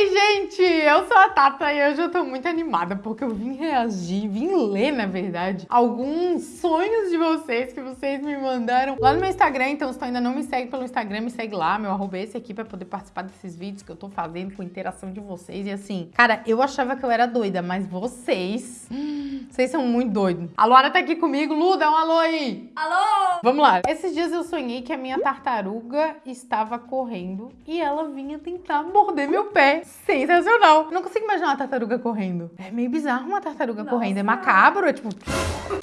Oi, gente! Eu sou a Tata e hoje eu tô muito animada porque eu vim reagir, vim ler, na verdade, alguns sonhos de vocês que vocês me mandaram lá no meu Instagram. Então, se tu ainda não me segue pelo Instagram, me segue lá, meu arroba é esse aqui pra poder participar desses vídeos que eu tô fazendo com interação de vocês. E assim, cara, eu achava que eu era doida, mas vocês, hum, vocês são muito doidos. A Luara tá aqui comigo. Lu, dá um alô aí! Alô! Vamos lá. Esses dias eu sonhei que a minha tartaruga estava correndo e ela vinha tentar morder meu pé. Sensacional. Não consigo imaginar uma tartaruga correndo. É meio bizarro uma tartaruga Nossa. correndo. É macabro, é tipo...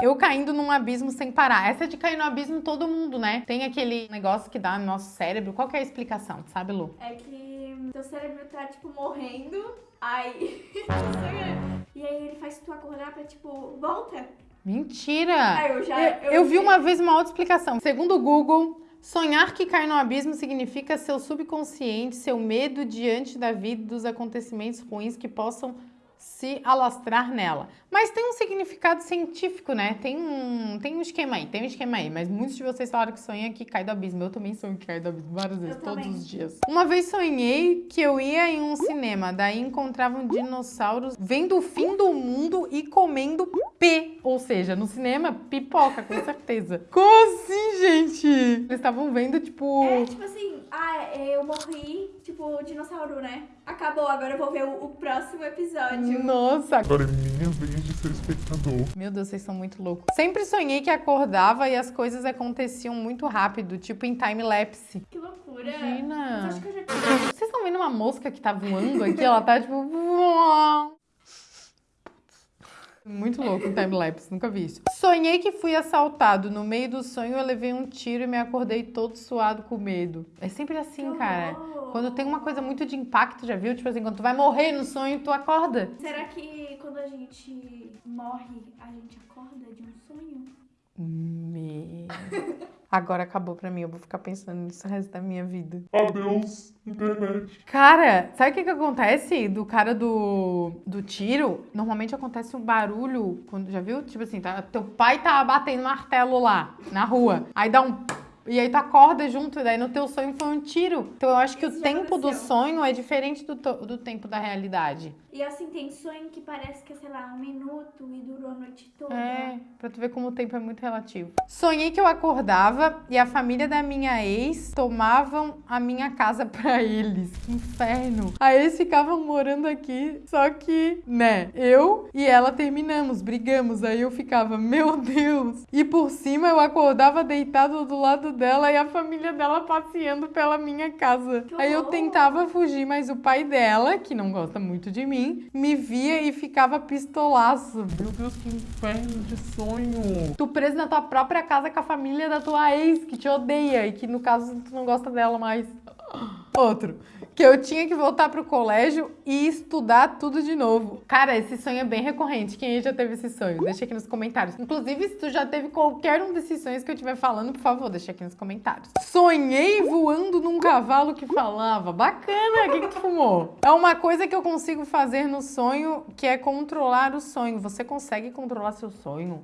Eu caindo num abismo sem parar. Essa de cair no abismo todo mundo, né? Tem aquele negócio que dá no nosso cérebro. Qual que é a explicação? Sabe, Lu? É que teu cérebro tá, tipo, morrendo, aí... e aí ele faz tu acordar pra, tipo, volta. Mentira! Ah, eu já- eu, eu vi. uma vez uma outra explicação. Segundo o Google, sonhar que cai no abismo significa seu subconsciente, seu medo diante da vida e dos acontecimentos ruins que possam se alastrar nela. Mas tem um significado científico, né? Tem um, tem um esquema aí, tem um esquema aí. Mas muitos de vocês falaram que sonha que cai do abismo. Eu também sonho que cai do abismo várias vezes, todos também. os dias. Uma vez sonhei que eu ia em um cinema, daí encontravam dinossauros vendo o fim do mundo e comendo P. Ou seja, no cinema, pipoca, com certeza. Como assim, gente? Eles estavam vendo, tipo... É, tipo assim, ah, eu morri, tipo, dinossauro, né? Acabou, agora eu vou ver o, o próximo episódio. Nossa, Agora é minha vez de ser espectador. Meu Deus, vocês são muito loucos. Sempre sonhei que acordava e as coisas aconteciam muito rápido, tipo em time-lapse. Que loucura. Imagina. Mas acho que eu já tinha... Vocês estão vendo uma mosca que tá voando aqui? Ela tá tipo. Muito louco um time-lapse, nunca vi isso. Sonhei que fui assaltado. No meio do sonho eu levei um tiro e me acordei todo suado com medo. É sempre assim, Que cara. horror. Quando tem uma coisa muito de impacto, já viu? Tipo assim, quando tu vai morrer no sonho, tu acorda. Será que quando a gente morre, a gente acorda de um sonho? Me... Agora acabou pra mim, eu vou ficar pensando nisso o resto da minha vida. Adeus, internet. Cara, sabe o que que acontece do cara do, do tiro? Normalmente acontece um barulho, quando, já viu? Tipo assim, tá, teu pai tá batendo martelo lá, na rua. Aí dá um... E aí tu acorda junto, e daí no teu sonho foi um tiro. Então eu acho que Isso o tempo do sonho é diferente do, do tempo da realidade. E assim, tem sonho que parece que é, sei lá, um minuto e durou a noite toda. É, pra tu ver como o tempo é muito relativo. Sonhei que eu acordava e a família da minha ex tomavam a minha casa pra eles. Que inferno. Aí eles ficavam morando aqui, só que, né, eu e ela terminamos, brigamos. Aí eu ficava, meu Deus. E por cima eu acordava deitado do lado dela e a família dela passeando pela minha casa. Aí eu tentava fugir, mas o pai dela, que não gosta muito de mim, me via e ficava pistolaço. Meu Deus, que inferno de sonho. Tu preso na tua própria casa com a família da tua ex, que te odeia e que no caso tu não gosta dela mais. Outro, que eu tinha que voltar pro colégio e estudar tudo de novo. Cara, esse sonho é bem recorrente. Quem já teve esse sonho? Deixa aqui nos comentários. Inclusive, se tu já teve qualquer um desses sonhos que eu estiver falando, por favor, deixa aqui nos comentários. Sonhei voando num cavalo que falava. Bacana, o que, que tu fumou? É uma coisa que eu consigo fazer no sonho, que é controlar o sonho. Você consegue controlar seu sonho?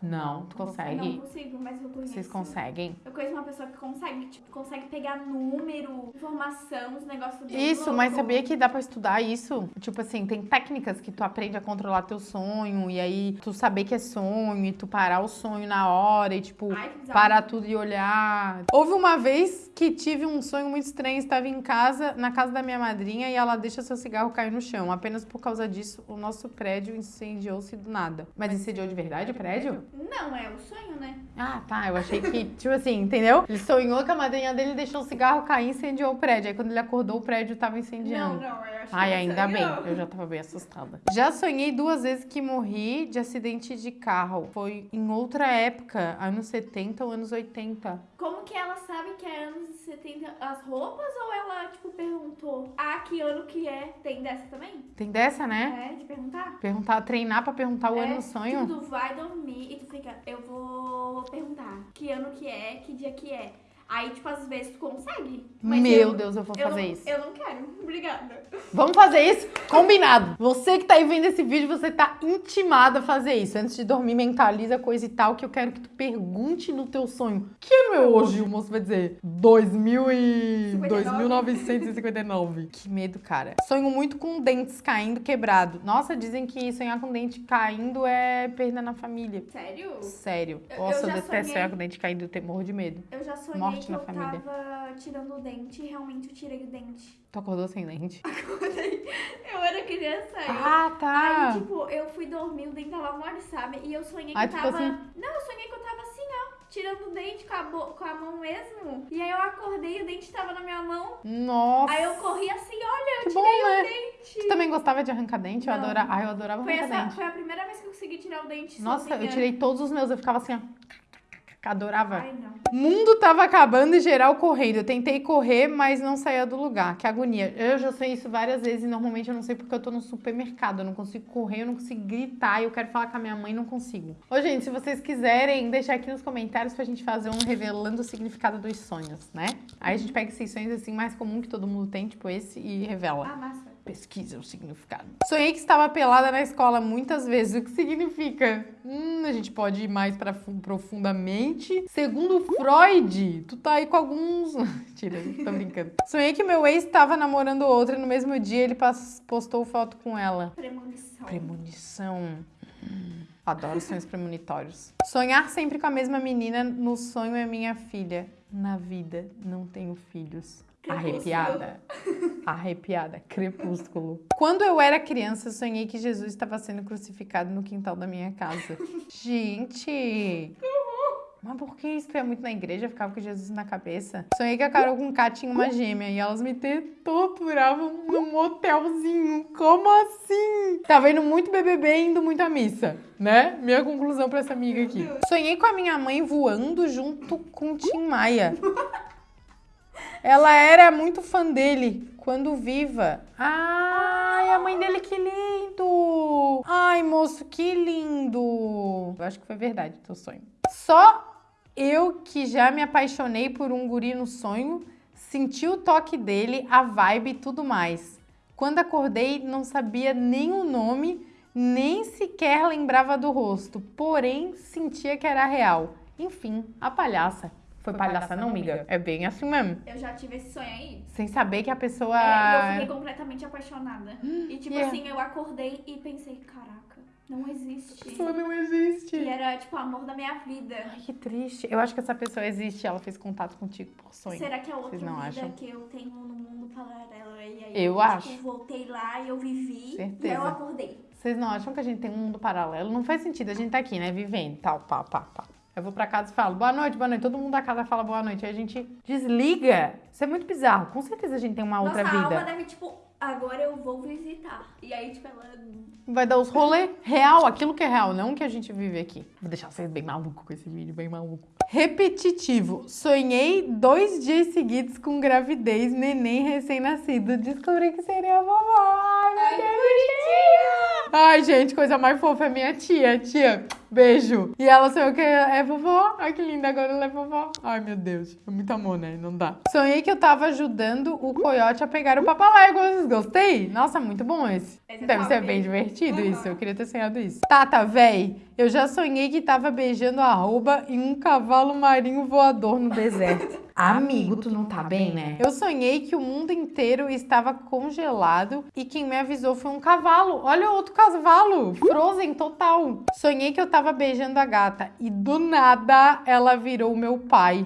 Não, tu Não consegue? consigo, mas eu conheço. Vocês conseguem? Eu conheço uma pessoa que consegue, tipo, consegue pegar número, informação, os negócios bem Isso, mas louco. sabia que dá pra estudar isso? Tipo assim, tem técnicas que tu aprende a controlar teu sonho e aí tu saber que é sonho e tu parar o sonho na hora e tipo Ai, parar tudo e olhar. Houve uma vez que tive um sonho muito estranho, estava em casa, na casa da minha madrinha e ela deixa seu cigarro cair no chão. Apenas por causa disso, o nosso prédio incendiou-se do nada. Mas incendiou de verdade o prédio? Não, é o sonho, né? Ah, tá. Eu achei que, tipo assim, entendeu? Ele sonhou que a madrinha dele deixou o cigarro cair e incendiou o prédio. Aí quando ele acordou, o prédio tava incendiando. Não, não, eu acho Ai, ainda bem. Eu já tava bem assustada. Já sonhei duas vezes que morri de acidente de carro. Foi em outra época, anos 70 ou anos 80. Como que ela sabe que é anos 70 as roupas ou ela, tipo, perguntou? Ah, que ano que é? Tem dessa também? Tem dessa, né? É, de perguntar? Perguntar, treinar pra perguntar o é, ano no sonho. Tipo, tu vai dormir fica, eu vou perguntar que ano que é, que dia que é. Aí, tipo, às vezes tu consegue. Meu eu, Deus, eu vou eu fazer não, isso. Eu não quero. Obrigada. Vamos fazer isso? Combinado. Você que tá aí vendo esse vídeo, você tá intimada a fazer isso. Antes de dormir, mentaliza coisa e tal, que eu quero que tu pergunte no teu sonho. Que ano é hoje? O moço vai dizer 2000 e... 59. 2959. Que medo, cara. Sonho muito com dentes caindo quebrado. Nossa, dizem que sonhar com dente caindo é perda na família. Sério? Sério. Nossa, eu eu, detesto sonhei. sonhar com dente caindo, eu tenho morro de medo. Eu já sonhei Morte que na eu família. tava tirando o dente e realmente eu tirei o dente. Tu acordou sem dente? Eu era criança. eu- Ah, tá. Aí, tipo, eu fui dormir, o dente tava mole, sabe? E eu sonhei que Aí eu tava. assim? Não, eu sonhei que eu tava assim, ó, tirando o dente com a, bo- com a mão mesmo. E aí eu acordei e o dente tava na minha mão. Nossa. Aí eu corri assim, olha, eu Que bom, tirei né? o dente. Tu também gostava de arrancar dente? Eu Não. adorava. Ah, eu adorava Foi, arrancar essa, dente. foi a primeira vez que eu consegui tirar o dente Nossa, sozinha. eu tirei todos os meus, eu ficava assim, ó. Adorava. Ai, mundo tava acabando e geral correndo. Eu tentei correr, mas não saía do lugar. Que agonia. Eu já sei isso várias vezes e normalmente eu não sei porque eu tô no supermercado. Eu não consigo correr, eu não consigo gritar. Eu quero falar com a minha mãe, não consigo. Ô, gente, se vocês quiserem, deixar aqui nos comentários pra gente fazer um revelando o significado dos sonhos, né? Aí a gente pega esses sonhos assim mais comum que todo mundo tem, tipo esse, e revela. Ah, massa. Pesquisa o significado. Sonhei que estava pelada na escola muitas vezes. O que significa? Hum, a gente pode ir mais para profundamente. Segundo Freud, tu tá aí com alguns. Mentira, tô brincando. Sonhei que meu ex estava namorando outra e no mesmo dia ele postou foto com ela. Premonição. Premonição. Hum, Adoro sonhos premonitórios. Sonhar sempre com a mesma menina. No sonho é minha filha. Na vida não tenho filhos. Arrepiada. Arrepiada. Crepúsculo. Quando eu era criança, sonhei que Jesus estava sendo crucificado no quintal da minha casa. Gente! Mas por que isso? Tu ia muito na igreja, ficava com Jesus na cabeça? Sonhei que a Carol com K tinha uma gêmea e elas me torturavam num motelzinho. Como assim? Tava indo muito BBB indo muito à missa, né? Minha conclusão pra essa amiga aqui. Sonhei com a minha mãe voando junto com o Tim Maia. Ela era muito fã dele quando viva. Ai, a mãe dele, que lindo! Ai, moço, que lindo! Eu acho que foi verdade teu sonho. Só eu que já me apaixonei por um guri no sonho, senti o toque dele, a vibe e tudo mais. Quando acordei, não sabia nem o nome, nem sequer lembrava do rosto, porém sentia que era real. Enfim, a palhaça. Foi palhaça, não, amiga? É bem assim mesmo. Eu já tive esse sonho aí. Sem saber que a pessoa. É, e eu fiquei completamente apaixonada. E tipo yeah. assim, eu acordei e pensei, caraca, não existe. Isso não existe. E era tipo o amor da minha vida. Ai, que triste. Eu acho que essa pessoa existe, ela fez contato contigo por sonho. Será que é outra Vocês não vida acham? que eu tenho no mundo paralelo? E aí Eu tipo, acho. voltei lá e eu vivi. E Certeza. eu acordei. Vocês não acham que a gente tem um mundo paralelo? Não faz sentido, a gente tá aqui, né? Vivendo, tal, pá, pá, pá. Eu vou pra casa e falo, boa noite, boa noite. Todo mundo da casa fala boa noite. Aí a gente desliga. Isso é muito bizarro. Com certeza a gente tem uma outra Nossa, a alma vida. deve, tipo, agora eu vou visitar. E aí, tipo, ela. Vai dar os rolês real, aquilo que é real, não o que a gente vive aqui. Vou deixar vocês bem maluco com esse vídeo, bem maluco. Repetitivo. Sonhei dois dias seguidos com gravidez, neném recém-nascido. Descobri que seria a vovó. Ai, meu Ai, Deus. Ai, gente, coisa mais fofa é minha tia. Tia, beijo. E ela sonhou que é vovó. Ai, que linda, agora ela é vovó. Ai, meu Deus. É muito amor, né? Não dá. Sonhei que eu tava ajudando o coiote a pegar o papalégua. Gostei? Nossa, muito bom esse. Esse é Deve ser bem divertido Uhum. isso. Eu queria ter sonhado isso. Tata, véi, eu já sonhei que tava beijando a arroba em um cavalo marinho voador no deserto. Amigo, tu não tá bem, né? Eu sonhei que o mundo inteiro estava congelado e quem me avisou foi um cavalo. Olha o outro cavalo, Frozen total. Sonhei que eu tava beijando a gata e do nada ela virou meu pai.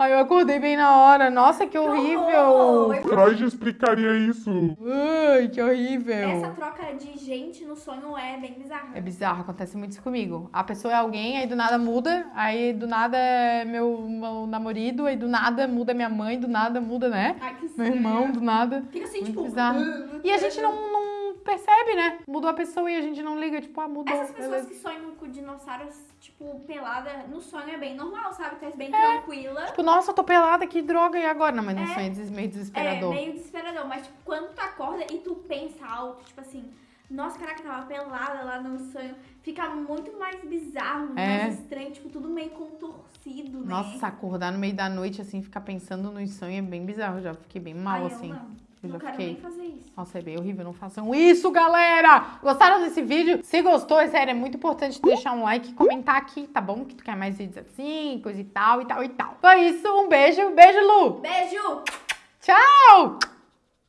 Aí eu acordei bem na hora. Nossa, que horrível! horror! Freud explicaria isso. Ai, que horrível! Essa troca de gente no sonho é bem bizarra. É bizarro, acontece muito isso comigo. A pessoa é alguém, aí do nada muda, aí do nada é meu, meu namorado, aí do nada muda minha mãe, do nada muda, né? Ai, que Meu irmão, do nada. Fica assim, Muito tipo. bizarro. E a gente não, não percebe, né? Mudou a pessoa e a gente não liga, tipo, ah, mudou. Essas pessoas beleza. que sonham com dinossauros, tipo, pelada, no sonho é bem normal, sabe? Tu é bem É. tranquila. Tipo, nossa, eu tô pelada, que droga, e agora? Não, mas no É. sonho é meio É desesperador. meio desesperador, mas tipo, quando tu acorda e tu pensa alto, tipo assim, Nossa, caraca, tava pelada lá no sonho. Fica muito mais bizarro, É. mais estranho, tipo, tudo meio contorcido, né? Nossa, acordar no meio da noite, assim, ficar pensando nos sonhos é bem bizarro. Já fiquei bem mal, Ai, assim. Eu não, quero fiquei. nem fazer isso. Nossa, é bem horrível, não façam isso, galera! Gostaram desse vídeo? Se gostou, é sério, é muito importante deixar um like e comentar aqui, tá bom? Que tu quer mais vídeos assim, coisa e tal, e tal, e tal. Foi isso, um beijo, beijo, Lu! Beijo! Tchau!